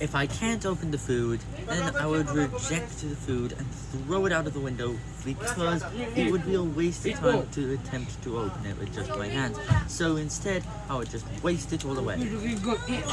If I can't open the food, then I would reject the food and throw it out of the window because it would be a waste of time to attempt to open it with just my hands. So instead, I would just waste it all away.